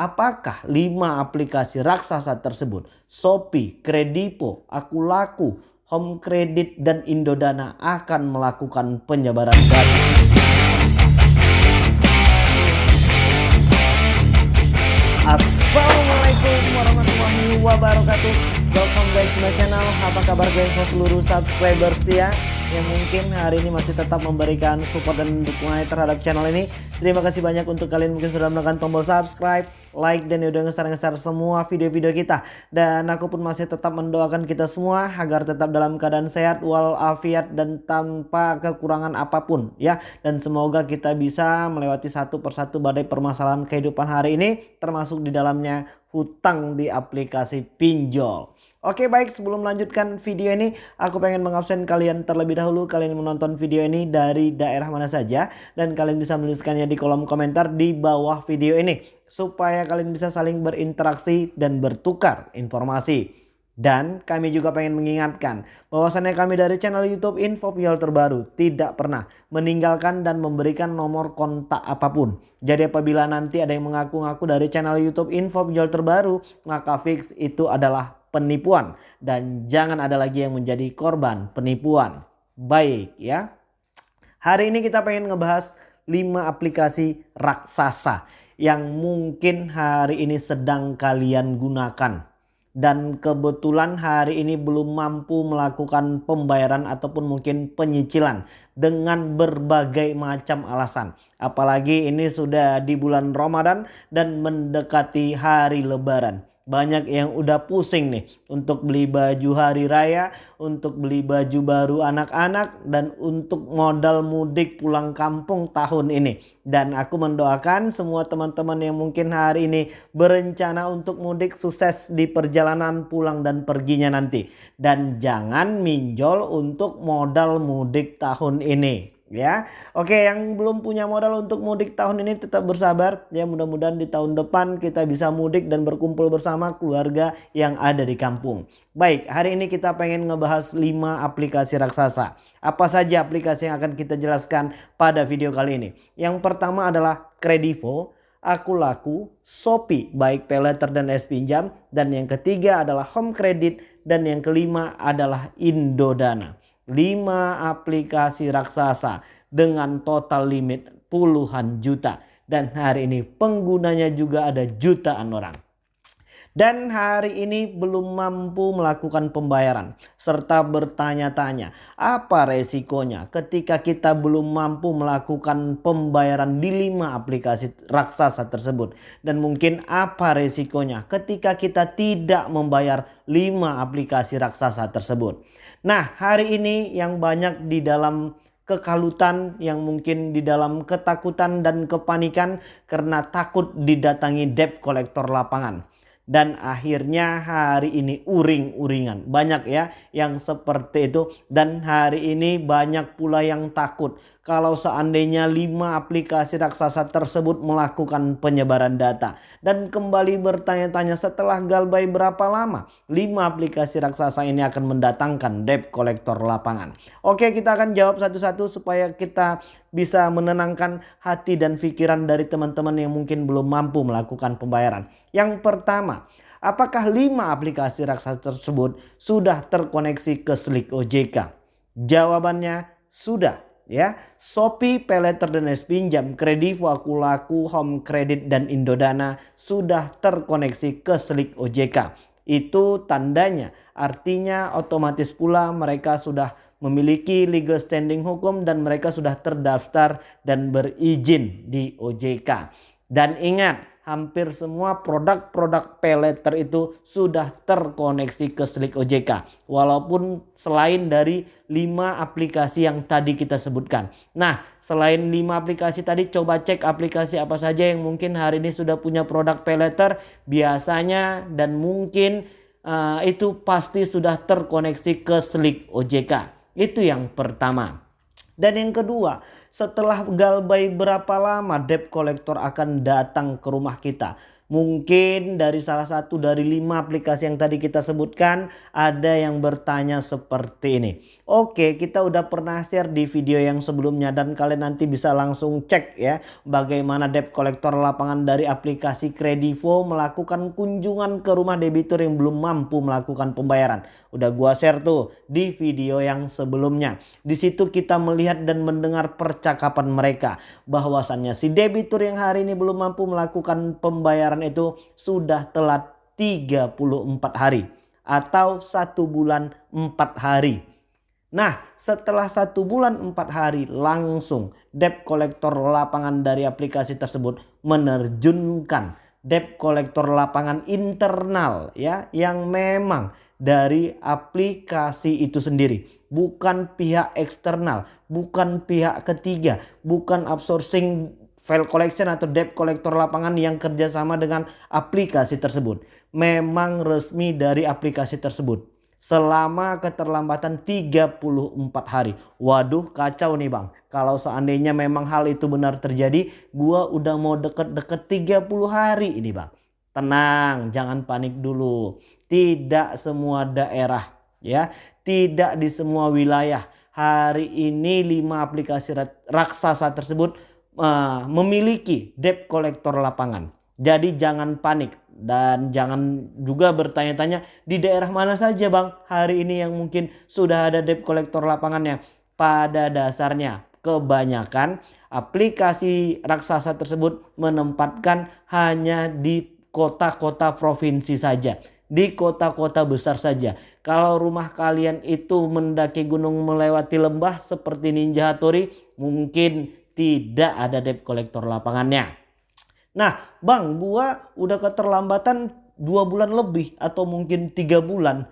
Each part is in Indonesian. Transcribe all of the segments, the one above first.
Apakah 5 aplikasi raksasa tersebut, Shopee, Kredipo, Akulaku, Home Credit, dan Indodana akan melakukan penyebaran data? Assalamualaikum warahmatullahi wabarakatuh back to my channel Apa kabar guys seluruh subscriber setia yang mungkin hari ini masih tetap memberikan support dan dukungan terhadap channel ini. Terima kasih banyak untuk kalian mungkin sudah menekan tombol subscribe, like, dan udah nge-share semua video-video kita. Dan aku pun masih tetap mendoakan kita semua agar tetap dalam keadaan sehat, walafiat, dan tanpa kekurangan apa pun ya. Dan semoga kita bisa melewati satu persatu badai permasalahan kehidupan hari ini, termasuk di dalamnya hutang di aplikasi pinjol. Oke baik sebelum melanjutkan video ini aku pengen mengabsen kalian terlebih dahulu kalian menonton video ini dari daerah mana saja dan kalian bisa menuliskannya di kolom komentar di bawah video ini supaya kalian bisa saling berinteraksi dan bertukar informasi. Dan kami juga pengen mengingatkan bahwasannya kami dari channel YouTube Info Viol terbaru tidak pernah meninggalkan dan memberikan nomor kontak apa pun. Jadi apabila nanti ada yang mengaku-ngaku dari channel YouTube Info Viol terbaru maka fix itu adalah penipuan dan jangan ada lagi yang menjadi korban penipuan. Baik ya. Hari ini kita pengen ngebahas 5 aplikasi raksasa yang mungkin hari ini sedang kalian gunakan. Dan kebetulan hari ini belum mampu melakukan pembayaran ataupun mungkin penyicilan dengan berbagai macam alasan. Apalagi ini sudah di bulan Ramadan dan mendekati hari lebaran. Banyak yang udah pusing nih untuk beli baju hari raya, untuk beli baju baru anak-anak dan untuk modal mudik pulang kampung tahun ini. Dan aku mendoakan semua teman-teman yang mungkin hari ini berencana untuk mudik sukses di perjalanan pulang dan perginya nanti. Dan jangan minjol untuk modal mudik tahun ini ya. Oke, yang belum punya modal untuk mudik tahun ini tetap bersabar ya. Mudah-mudahan di tahun depan kita bisa mudik dan berkumpul bersama keluarga yang ada di kampung. Baik, hari ini kita pengen ngebahas 5 aplikasi raksasa. Apa saja aplikasi yang akan kita jelaskan pada video kali ini? Yang pertama adalah Kredivo, Akulaku, Shopee baik peleter dan es pinjam dan yang ketiga adalah Home Credit dan yang kelima adalah Indodana. 5 aplikasi raksasa dengan total limit puluhan juta. Dan hari ini penggunanya juga ada jutaan orang. Dan hari ini belum mampu melakukan pembayaran. Serta bertanya-tanya apa resikonya ketika kita belum mampu melakukan pembayaran di 5 aplikasi raksasa tersebut. Dan mungkin apa resikonya ketika kita tidak membayar 5 aplikasi raksasa tersebut. Nah hari ini yang banyak di dalam kekalutan yang mungkin di dalam ketakutan dan kepanikan karena takut didatangi debt collector lapangan dan akhirnya hari ini uring-uringan. Banyak ya yang seperti itu dan hari ini banyak pula yang takut kalau seandainya 5 aplikasi raksasa tersebut melakukan penyebaran data. Dan kembali bertanya-tanya setelah galbay berapa lama 5 aplikasi raksasa ini akan mendatangkan debt collector lapangan. Oke kita akan jawab satu-satu supaya kita bisa menenangkan hati dan pikiran dari teman-teman yang mungkin belum mampu melakukan pembayaran. Yang pertama, apakah 5 aplikasi raksasa tersebut sudah terkoneksi ke Slick OJK? Jawabannya sudah ya. Shopee, Peleter dan Pinjam, Kredivo, Akulaku, Home Credit dan Indodana sudah terkoneksi ke Slick OJK. Itu tandanya artinya otomatis pula mereka sudah memiliki legal standing hukum dan mereka sudah terdaftar dan berizin di OJK. Dan ingat hampir semua produk-produk peleter itu sudah terkoneksi ke Slick OJK. Walaupun selain dari 5 aplikasi yang tadi kita sebutkan. Nah selain 5 aplikasi tadi coba cek aplikasi apa saja yang mungkin hari ini sudah punya produk peleter. Biasanya dan mungkin uh, itu pasti sudah terkoneksi ke Slick OJK. Itu yang pertama. Dan yang kedua, setelah galbay berapa lama debt collector akan datang ke rumah kita? Mungkin dari salah satu dari lima aplikasi yang tadi kita sebutkan ada yang bertanya seperti ini. Oke kita udah pernah share di video yang sebelumnya dan kalian nanti bisa langsung cek ya bagaimana debt collector lapangan dari aplikasi Kredivo melakukan kunjungan ke rumah debitur yang belum mampu melakukan pembayaran. Udah gua share tuh di video yang sebelumnya. Di situ kita melihat dan mendengar percakapan mereka bahwasannya si debitur yang hari ini belum mampu melakukan pembayaran itu sudah telat 34 hari atau satu bulan empat hari. Nah setelah satu bulan empat hari langsung debt collector lapangan dari aplikasi tersebut menerjunkan debt collector lapangan internal ya yang memang dari aplikasi itu sendiri bukan pihak eksternal bukan pihak ketiga bukan outsourcing file collection atau debt collector lapangan yang kerjasama dengan aplikasi tersebut. Memang resmi dari aplikasi tersebut. Selama keterlambatan 34 hari. Waduh kacau nih bang. Kalau seandainya memang hal itu benar terjadi. Gua udah mau deket-deket 30 hari ini bang. Tenang jangan panik dulu. Tidak semua daerah ya. Tidak di semua wilayah. Hari ini 5 aplikasi raksasa tersebut uh, memiliki debt collector lapangan. Jadi jangan panik dan jangan juga bertanya-tanya di daerah mana saja bang hari ini yang mungkin sudah ada debt collector lapangannya. Pada dasarnya kebanyakan aplikasi raksasa tersebut menempatkan hanya di kota-kota provinsi saja. Di kota-kota besar saja. Kalau rumah kalian itu mendaki gunung melewati lembah seperti Ninja Hattori mungkin tidak ada debt collector lapangannya. Nah bang gua udah keterlambatan dua bulan lebih atau mungkin tiga bulan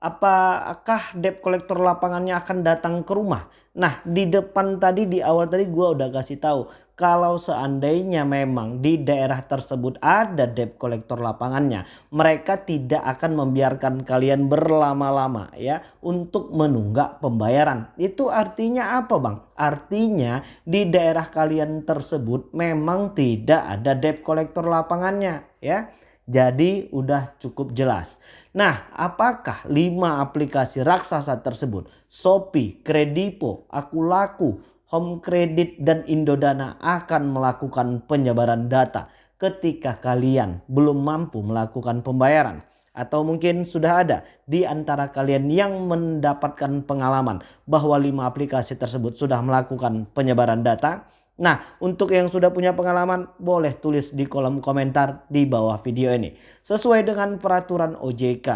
apakah debt collector lapangannya akan datang ke rumah? Nah di depan tadi di awal tadi gue udah kasih tahu kalau seandainya memang di daerah tersebut ada debt collector lapangannya mereka tidak akan membiarkan kalian berlama-lama ya untuk menunggak pembayaran. Itu artinya apa bang? Artinya di daerah kalian tersebut memang tidak ada debt collector lapangannya ya. Jadi udah cukup jelas. Nah apakah 5 aplikasi raksasa tersebut Shopee, Kredipo, Akulaku, Home Credit dan Indodana akan melakukan penyebaran data ketika kalian belum mampu melakukan pembayaran. Atau mungkin sudah ada di antara kalian yang mendapatkan pengalaman bahwa 5 aplikasi tersebut sudah melakukan penyebaran data Nah untuk yang sudah punya pengalaman boleh tulis di kolom komentar di bawah video ini. Sesuai dengan peraturan OJK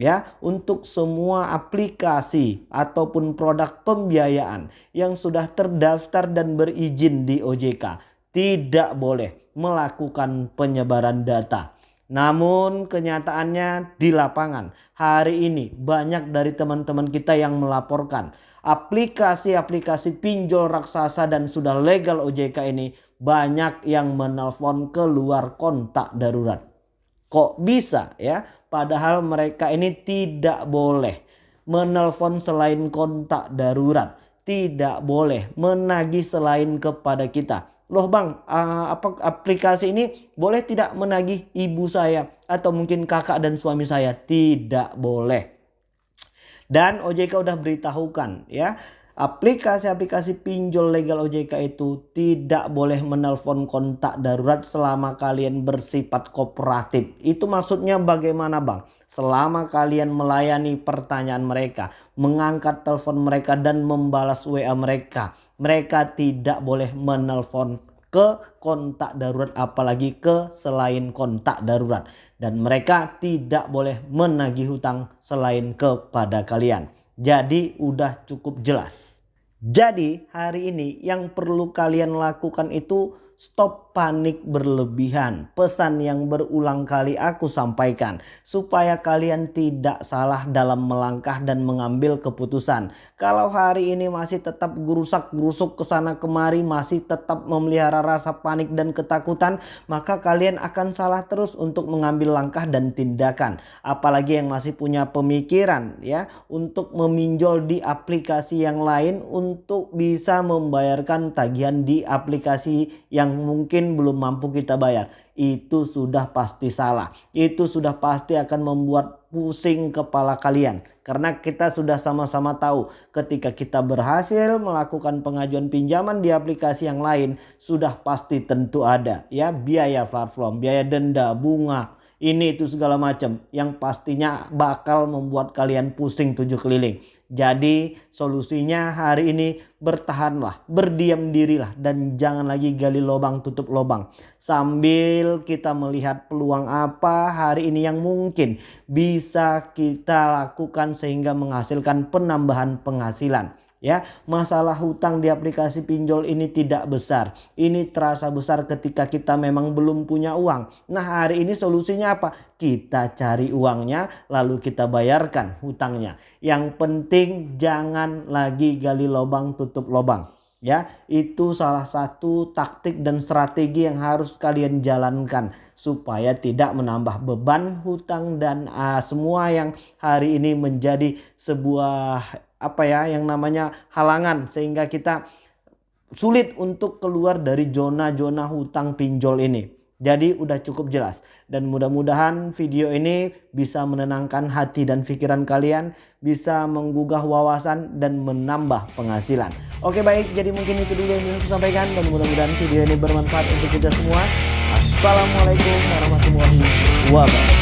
ya untuk semua aplikasi ataupun produk pembiayaan yang sudah terdaftar dan berizin di OJK tidak boleh melakukan penyebaran data. Namun kenyataannya di lapangan hari ini banyak dari teman-teman kita yang melaporkan aplikasi-aplikasi pinjol raksasa dan sudah legal OJK ini banyak yang menelpon keluar kontak darurat. Kok bisa ya? Padahal mereka ini tidak boleh menelpon selain kontak darurat. Tidak boleh menagih selain kepada kita. Loh bang, apa aplikasi ini boleh tidak menagih ibu saya atau mungkin kakak dan suami saya? Tidak boleh. Dan OJK udah beritahukan ya aplikasi-aplikasi pinjol legal OJK itu tidak boleh menelpon kontak darurat selama kalian bersifat kooperatif. Itu maksudnya bagaimana bang? Selama kalian melayani pertanyaan mereka, mengangkat telepon mereka dan membalas WA mereka. Mereka tidak boleh menelpon ke kontak darurat apalagi ke selain kontak darurat dan mereka tidak boleh menagih hutang selain kepada kalian. Jadi udah cukup jelas. Jadi hari ini yang perlu kalian lakukan itu Stop panik berlebihan. Pesan yang berulang kali aku sampaikan. Supaya kalian tidak salah dalam melangkah dan mengambil keputusan. Kalau hari ini masih tetap gerusak-gerusuk ke sana kemari. Masih tetap memelihara rasa panik dan ketakutan. Maka kalian akan salah terus untuk mengambil langkah dan tindakan. Apalagi yang masih punya pemikiran ya. Untuk meminjol di aplikasi yang lain. Untuk bisa membayarkan tagihan di aplikasi yang yang mungkin belum mampu kita bayar. Itu sudah pasti salah. Itu sudah pasti akan membuat pusing kepala kalian. Karena kita sudah sama-sama tahu ketika kita berhasil melakukan pengajuan pinjaman di aplikasi yang lain sudah pasti tentu ada ya biaya platform, biaya denda, bunga, ini itu segala macam yang pastinya bakal membuat kalian pusing tujuh keliling. Jadi solusinya hari ini bertahanlah, berdiam dirilah dan jangan lagi gali lubang tutup lubang. Sambil kita melihat peluang apa hari ini yang mungkin bisa kita lakukan sehingga menghasilkan penambahan penghasilan ya masalah hutang di aplikasi pinjol ini tidak besar. Ini terasa besar ketika kita memang belum punya uang. Nah hari ini solusinya apa? Kita cari uangnya lalu kita bayarkan hutangnya. Yang penting jangan lagi gali lubang tutup lubang. Ya itu salah satu taktik dan strategi yang harus kalian jalankan supaya tidak menambah beban hutang dan uh, semua yang hari ini menjadi sebuah apa ya yang namanya halangan sehingga kita sulit untuk keluar dari zona-zona hutang pinjol ini. Jadi udah cukup jelas dan mudah-mudahan video ini bisa menenangkan hati dan pikiran kalian, bisa menggugah wawasan dan menambah penghasilan. Oke baik, jadi mungkin itu dulu yang saya sampaikan dan mudah-mudahan video ini bermanfaat untuk kita semua. Assalamualaikum warahmatullahi wabarakatuh.